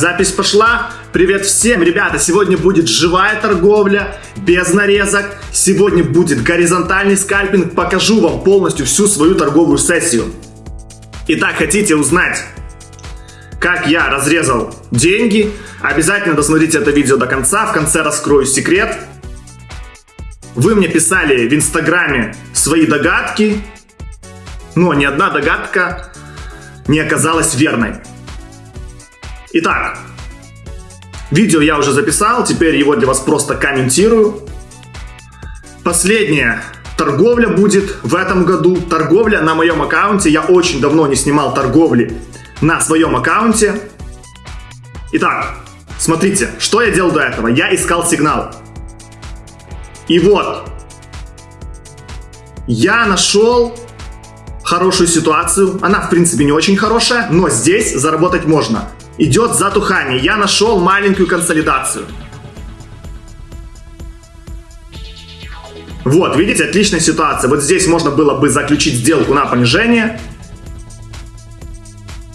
Запись пошла. Привет всем, ребята! Сегодня будет живая торговля, без нарезок. Сегодня будет горизонтальный скальпинг. Покажу вам полностью всю свою торговую сессию. Итак, хотите узнать, как я разрезал деньги? Обязательно досмотрите это видео до конца. В конце раскрою секрет. Вы мне писали в инстаграме свои догадки, но ни одна догадка не оказалась верной. Итак, видео я уже записал, теперь его для вас просто комментирую. Последняя торговля будет в этом году. Торговля на моем аккаунте. Я очень давно не снимал торговли на своем аккаунте. Итак, смотрите, что я делал до этого. Я искал сигнал. И вот, я нашел хорошую ситуацию. Она, в принципе, не очень хорошая, но здесь заработать можно идет затухание. Я нашел маленькую консолидацию. Вот, видите, отличная ситуация. Вот здесь можно было бы заключить сделку на понижение.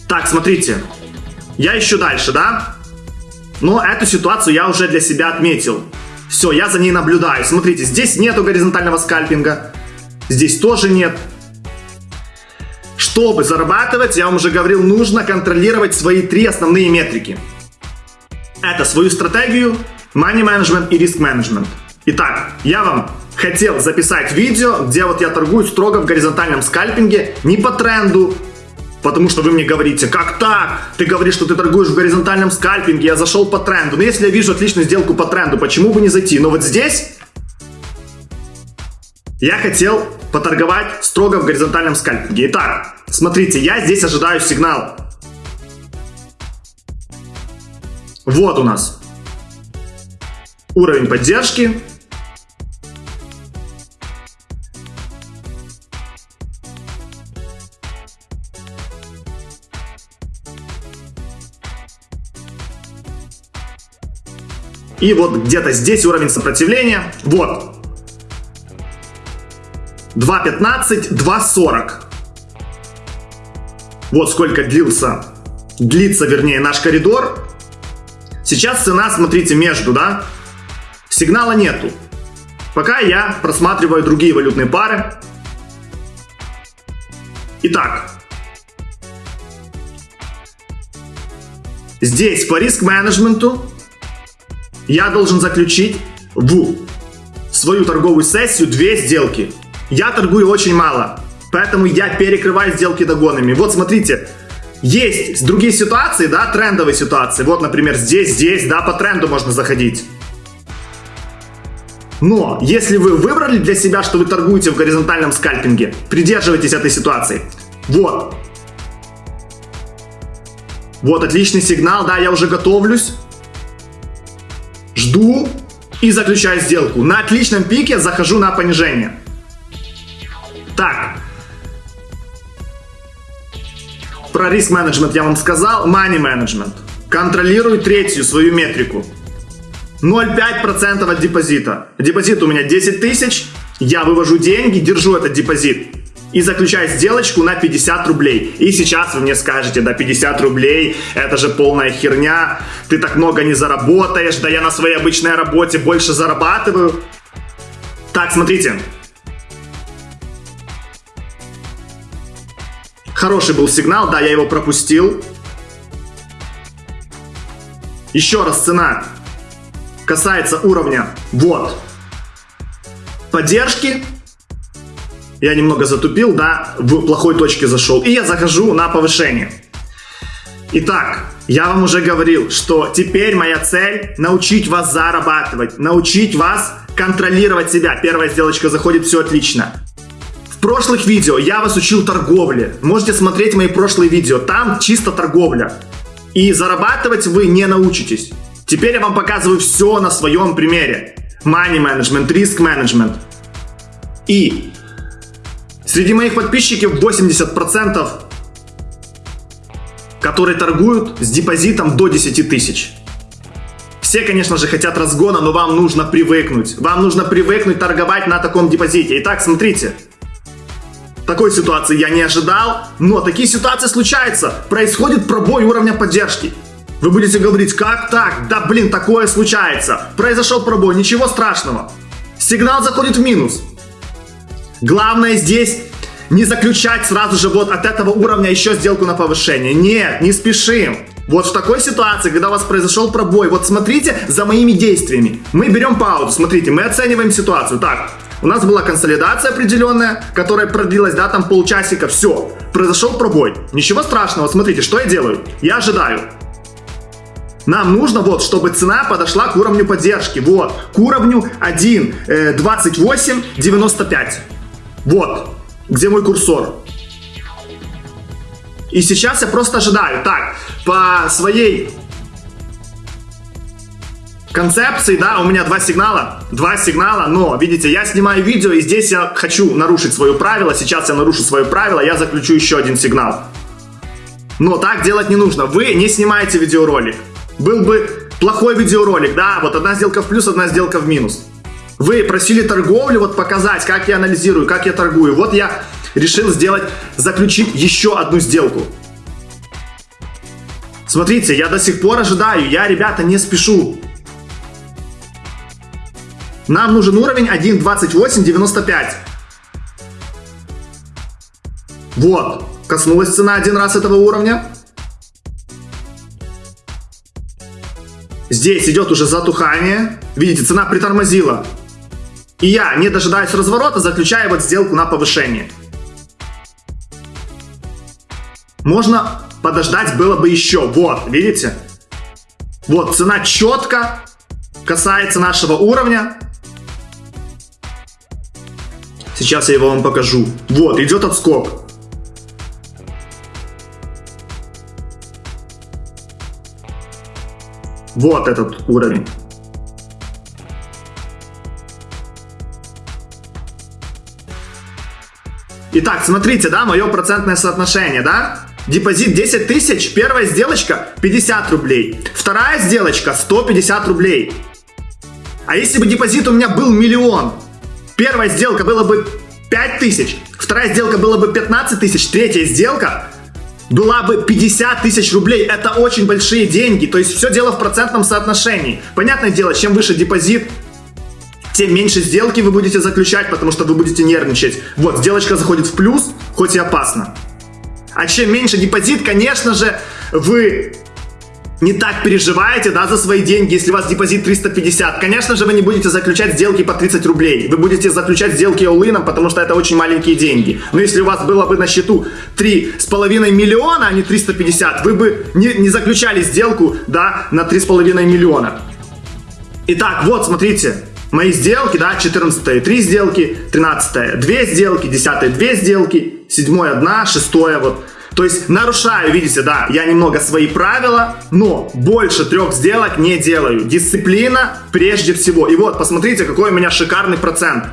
Так, смотрите. Я ищу дальше, да? Но эту ситуацию я уже для себя отметил. Все, я за ней наблюдаю. Смотрите, здесь нету горизонтального скальпинга. Здесь тоже нет. Чтобы зарабатывать, я вам уже говорил, нужно контролировать свои три основные метрики. Это свою стратегию, money management и риск management. Итак, я вам хотел записать видео, где вот я торгую строго в горизонтальном скальпинге, не по тренду, потому что вы мне говорите, как так? Ты говоришь, что ты торгуешь в горизонтальном скальпинге, я зашел по тренду. Но если я вижу отличную сделку по тренду, почему бы не зайти? Но вот здесь я хотел поторговать строго в горизонтальном скальпинге. Итак, смотрите, я здесь ожидаю сигнал. Вот у нас уровень поддержки. И вот где-то здесь уровень сопротивления. Вот, 2.15, 2.40. Вот сколько длился, длится, вернее, наш коридор. Сейчас цена, смотрите, между, да? Сигнала нету. Пока я просматриваю другие валютные пары. Итак. Здесь по риск-менеджменту я должен заключить в свою торговую сессию две сделки. Я торгую очень мало, поэтому я перекрываю сделки догонами. Вот смотрите, есть другие ситуации, да, трендовые ситуации. Вот, например, здесь, здесь, да, по тренду можно заходить. Но если вы выбрали для себя, что вы торгуете в горизонтальном скальпинге, придерживайтесь этой ситуации. Вот. Вот отличный сигнал, да, я уже готовлюсь. Жду и заключаю сделку. На отличном пике захожу на понижение. Так. Про риск менеджмент я вам сказал. Money management. Контролирую третью свою метрику. 0,5% от депозита. Депозит у меня 10 тысяч. Я вывожу деньги, держу этот депозит. И заключаю сделочку на 50 рублей. И сейчас вы мне скажете, да 50 рублей, это же полная херня. Ты так много не заработаешь. Да я на своей обычной работе больше зарабатываю. Так, смотрите. Хороший был сигнал, да, я его пропустил. Еще раз цена касается уровня, вот, поддержки. Я немного затупил, да, в плохой точке зашел. И я захожу на повышение. Итак, я вам уже говорил, что теперь моя цель научить вас зарабатывать, научить вас контролировать себя. Первая сделочка заходит, все отлично прошлых видео я вас учил торговле. Можете смотреть мои прошлые видео. Там чисто торговля. И зарабатывать вы не научитесь. Теперь я вам показываю все на своем примере. Money management, риск management. И среди моих подписчиков 80% которые торгуют с депозитом до 10 тысяч. Все, конечно же, хотят разгона, но вам нужно привыкнуть. Вам нужно привыкнуть торговать на таком депозите. Итак, смотрите. Такой ситуации я не ожидал, но такие ситуации случаются. Происходит пробой уровня поддержки. Вы будете говорить, как так? Да блин, такое случается. Произошел пробой, ничего страшного. Сигнал заходит в минус. Главное здесь не заключать сразу же вот от этого уровня еще сделку на повышение. Нет, не спешим. Вот в такой ситуации, когда у вас произошел пробой, вот смотрите за моими действиями. Мы берем паузу, смотрите, мы оцениваем ситуацию. Так, у нас была консолидация определенная, которая продлилась, да, там полчасика, все. Произошел пробой. Ничего страшного, смотрите, что я делаю? Я ожидаю. Нам нужно вот, чтобы цена подошла к уровню поддержки. Вот, к уровню 1.2895. Э, вот, где мой курсор. И сейчас я просто ожидаю. Так, по своей концепции, да, у меня два сигнала, два сигнала, но, видите, я снимаю видео, и здесь я хочу нарушить свое правило, сейчас я нарушу свое правило, я заключу еще один сигнал. Но так делать не нужно, вы не снимаете видеоролик. Был бы плохой видеоролик, да, вот одна сделка в плюс, одна сделка в минус. Вы просили торговлю вот показать, как я анализирую, как я торгую. Вот я решил сделать, заключить еще одну сделку. Смотрите, я до сих пор ожидаю, я, ребята, не спешу. Нам нужен уровень 1.2895. Вот, коснулась цена один раз этого уровня. Здесь идет уже затухание. Видите, цена притормозила. И я, не дожидаясь разворота, заключаю вот сделку на повышение. Можно подождать было бы еще. Вот, видите? Вот, цена четко касается нашего уровня. Сейчас я его вам покажу. Вот, идет отскок. Вот этот уровень. Итак, смотрите, да, мое процентное соотношение, да? Депозит 10 тысяч, первая сделочка 50 рублей, вторая сделочка 150 рублей. А если бы депозит у меня был миллион, первая сделка была бы 5 тысяч, вторая сделка была бы 15 тысяч, третья сделка была бы 50 тысяч рублей. Это очень большие деньги. То есть все дело в процентном соотношении. Понятное дело, чем выше депозит, тем меньше сделки вы будете заключать, потому что вы будете нервничать. Вот, сделочка заходит в плюс, хоть и опасно. А чем меньше депозит, конечно же, вы не так переживаете, да, за свои деньги, если у вас депозит 350. Конечно же, вы не будете заключать сделки по 30 рублей. Вы будете заключать сделки all потому что это очень маленькие деньги. Но если у вас было бы на счету 3,5 миллиона, а не 350, вы бы не, не заключали сделку, да, на 3,5 миллиона. Итак, вот, смотрите, мои сделки, да, 14 3 сделки, 13 2 сделки, 10 2 сделки, 7 1, 6 вот. То есть нарушаю, видите, да, я немного свои правила, но больше трех сделок не делаю. Дисциплина прежде всего. И вот, посмотрите, какой у меня шикарный процент.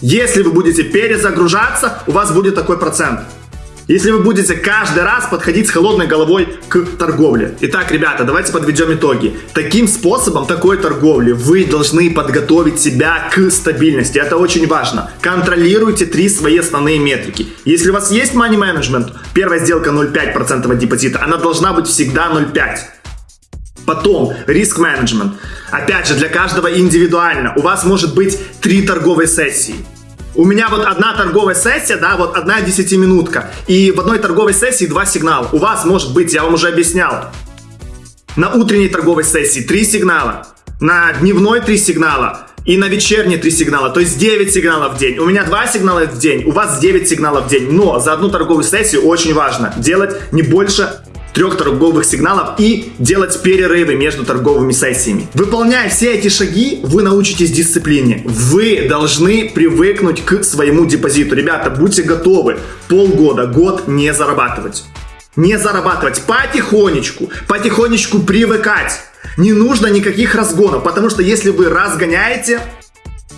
Если вы будете перезагружаться, у вас будет такой процент если вы будете каждый раз подходить с холодной головой к торговле. Итак, ребята, давайте подведем итоги. Таким способом, такой торговли, вы должны подготовить себя к стабильности. Это очень важно. Контролируйте три свои основные метрики. Если у вас есть money management, первая сделка 0,5% от депозита, она должна быть всегда 0,5%. Потом, риск менеджмент. Опять же, для каждого индивидуально. У вас может быть три торговые сессии. У меня вот одна торговая сессия, да, вот одна десятиминутка. И в одной торговой сессии два сигнала. У вас может быть, я вам уже объяснял, на утренней торговой сессии три сигнала, на дневной три сигнала, и на вечерние три сигнала, то есть 9 сигналов в день. У меня 2 сигнала в день, у вас 9 сигналов в день. Но за одну торговую сессию очень важно делать не больше трех торговых сигналов и делать перерывы между торговыми сессиями. Выполняя все эти шаги, вы научитесь дисциплине. Вы должны привыкнуть к своему депозиту. Ребята, будьте готовы полгода, год не зарабатывать. Не зарабатывать потихонечку, потихонечку привыкать. Не нужно никаких разгонов, потому что если вы разгоняете,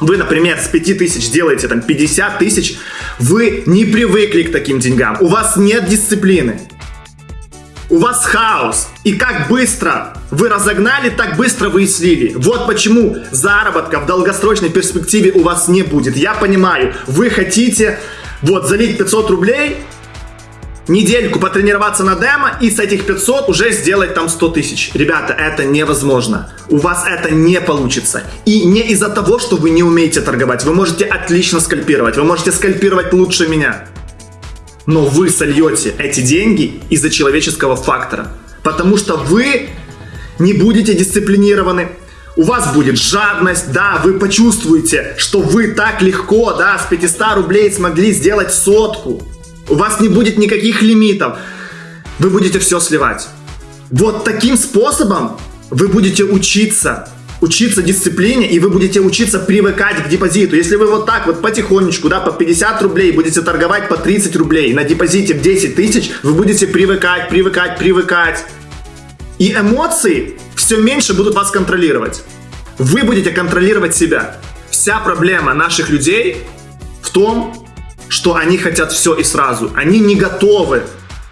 вы, например, с 5000 делаете там 50 тысяч, вы не привыкли к таким деньгам, у вас нет дисциплины у вас хаос. И как быстро вы разогнали, так быстро вы и слили. Вот почему заработка в долгосрочной перспективе у вас не будет. Я понимаю, вы хотите вот залить 500 рублей, недельку потренироваться на демо и с этих 500 уже сделать там 100 тысяч. Ребята, это невозможно. У вас это не получится. И не из-за того, что вы не умеете торговать. Вы можете отлично скальпировать. Вы можете скальпировать лучше меня. Но вы сольете эти деньги из-за человеческого фактора. Потому что вы не будете дисциплинированы, у вас будет жадность, да, вы почувствуете, что вы так легко, да, с 500 рублей смогли сделать сотку. У вас не будет никаких лимитов. Вы будете все сливать. Вот таким способом вы будете учиться учиться дисциплине, и вы будете учиться привыкать к депозиту. Если вы вот так вот потихонечку, да, по 50 рублей будете торговать по 30 рублей на депозите в 10 тысяч, вы будете привыкать, привыкать, привыкать. И эмоции все меньше будут вас контролировать. Вы будете контролировать себя. Вся проблема наших людей в том, что они хотят все и сразу. Они не готовы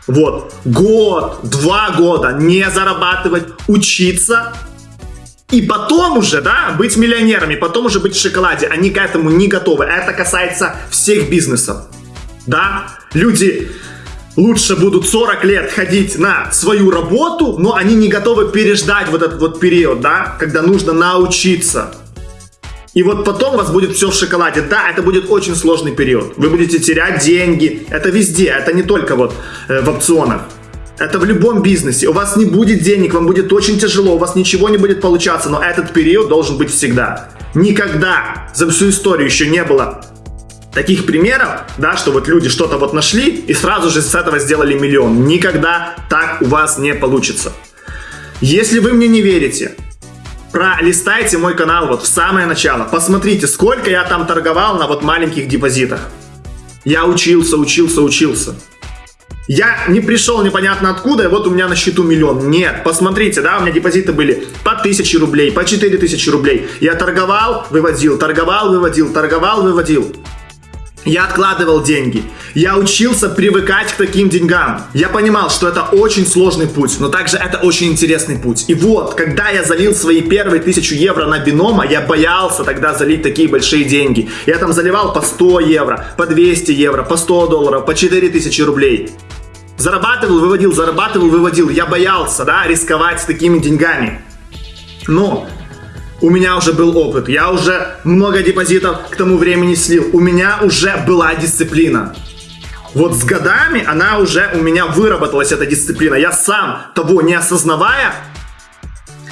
вот год, два года не зарабатывать, учиться и потом уже, да, быть миллионерами, потом уже быть в шоколаде. Они к этому не готовы. Это касается всех бизнесов. Да, люди лучше будут 40 лет ходить на свою работу, но они не готовы переждать вот этот вот период, да, когда нужно научиться. И вот потом у вас будет все в шоколаде. Да, это будет очень сложный период. Вы будете терять деньги. Это везде, это не только вот э, в опционах. Это в любом бизнесе. У вас не будет денег, вам будет очень тяжело, у вас ничего не будет получаться, но этот период должен быть всегда. Никогда за всю историю еще не было таких примеров, да, что вот люди что-то вот нашли и сразу же с этого сделали миллион. Никогда так у вас не получится. Если вы мне не верите, пролистайте мой канал вот в самое начало. Посмотрите, сколько я там торговал на вот маленьких депозитах. Я учился, учился, учился. Я не пришел непонятно откуда, и вот у меня на счету миллион. Нет, посмотрите, да, у меня депозиты были по 1000 рублей, по 4000 рублей. Я торговал, выводил, торговал, выводил, торговал, выводил. Я откладывал деньги. Я учился привыкать к таким деньгам. Я понимал, что это очень сложный путь, но также это очень интересный путь. И вот, когда я залил свои первые тысячу евро на бинома, я боялся тогда залить такие большие деньги. Я там заливал по 100 евро, по 200 евро, по 100 долларов, по 4000 рублей. Зарабатывал, выводил, зарабатывал, выводил. Я боялся, да, рисковать с такими деньгами. Но у меня уже был опыт, я уже много депозитов к тому времени слил, у меня уже была дисциплина. Вот с годами она уже у меня выработалась, эта дисциплина. Я сам, того не осознавая,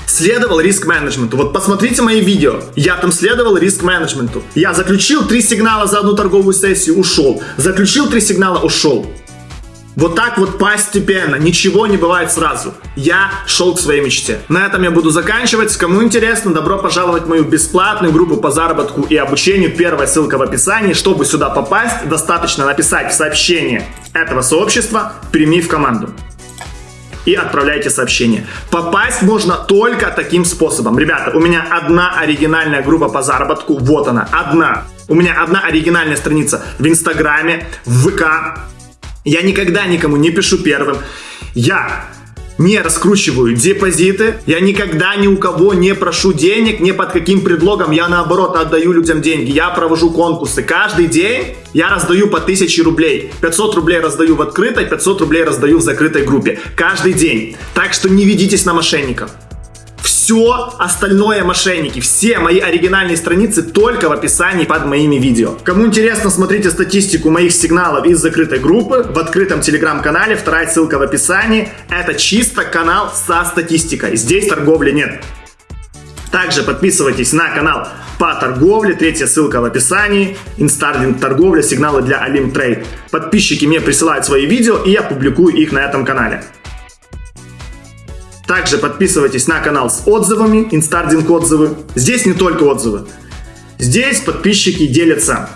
следовал риск-менеджменту. Вот посмотрите мои видео. Я там следовал риск-менеджменту. Я заключил три сигнала за одну торговую сессию, ушел. Заключил три сигнала, ушел. Вот так вот постепенно, ничего не бывает сразу. Я шел к своей мечте. На этом я буду заканчивать. Кому интересно, добро пожаловать в мою бесплатную группу по заработку и обучению. Первая ссылка в описании. Чтобы сюда попасть, достаточно написать в сообщение этого сообщества «Прими в команду» и отправляйте сообщение. Попасть можно только таким способом. Ребята, у меня одна оригинальная группа по заработку, вот она, одна. У меня одна оригинальная страница в Инстаграме, в ВК, я никогда никому не пишу первым. Я не раскручиваю депозиты, я никогда ни у кого не прошу денег, ни под каким предлогом, я наоборот отдаю людям деньги, я провожу конкурсы. Каждый день я раздаю по 1000 рублей. 500 рублей раздаю в открытой, 500 рублей раздаю в закрытой группе. Каждый день. Так что не ведитесь на мошенников. Все остальное мошенники, все мои оригинальные страницы только в описании под моими видео. Кому интересно, смотрите статистику моих сигналов из закрытой группы в открытом телеграм-канале, вторая ссылка в описании. Это чисто канал со статистикой, здесь торговли нет. Также подписывайтесь на канал по торговле, третья ссылка в описании, инстардинг торговля, сигналы для Alim Trade. Подписчики мне присылают свои видео и я публикую их на этом канале. Также подписывайтесь на канал с отзывами, инстардинг отзывы. Здесь не только отзывы. Здесь подписчики делятся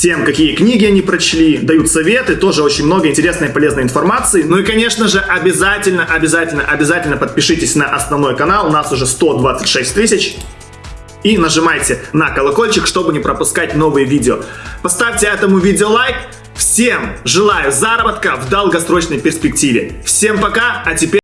тем, какие книги они прочли, дают советы, тоже очень много интересной и полезной информации. Ну и, конечно же, обязательно, обязательно, обязательно подпишитесь на основной канал, у нас уже 126 тысяч. И нажимайте на колокольчик, чтобы не пропускать новые видео. Поставьте этому видео лайк. Всем желаю заработка в долгосрочной перспективе. Всем пока, а теперь...